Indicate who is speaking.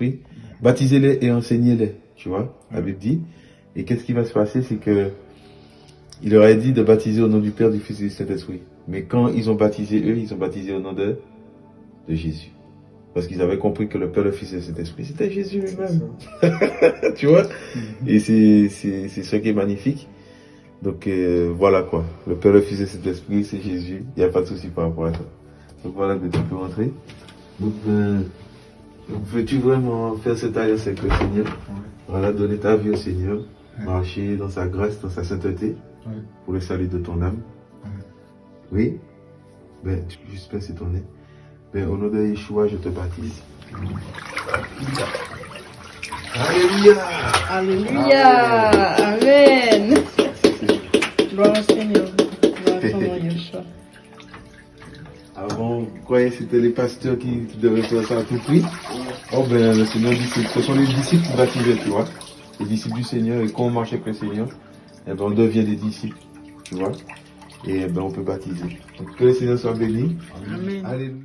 Speaker 1: Saint-Esprit, baptisez-les et enseignez-les, tu vois, la Bible dit. Et qu'est-ce qui va se passer, c'est que il leur a dit de baptiser au nom du Père, du Fils et du Saint-Esprit. Mais quand ils ont baptisé eux, ils ont baptisé au nom de, de Jésus. Parce qu'ils avaient compris que le Père, le Fils et le Saint-Esprit, c'était Jésus lui-même. tu vois? Et c'est ce qui est magnifique. Donc euh, voilà quoi. Le Père, le Fils et le Saint-Esprit, c'est Jésus. Il n'y a pas de souci par rapport à ça. Donc voilà que tu peux rentrer. Donc, euh, veux-tu vraiment faire cette alliance avec le Seigneur? Voilà, donner ta vie au Seigneur, marcher dans sa grâce, dans sa sainteté,
Speaker 2: Ouais.
Speaker 1: pour le salut de ton âme. Oui? Ben, tu peux juste pincer ton nez. Ben, au nom de Yeshua, je te baptise. Alléluia
Speaker 3: Alléluia. Amen. Gloire au Seigneur. Gloire à ton nom, Yeshua.
Speaker 1: Avant, vous croyez que c'était les pasteurs qui, qui devaient faire ça à tout prix Oh ben, le Seigneur dit ce sont les disciples qui baptisaient, tu vois. Les disciples du Seigneur, et quand on marche avec le Seigneur, eh ben, on devient des disciples, tu vois. Et eh ben, on peut baptiser. Donc, que le Seigneur soit béni.
Speaker 3: Amen.
Speaker 1: Alléluia.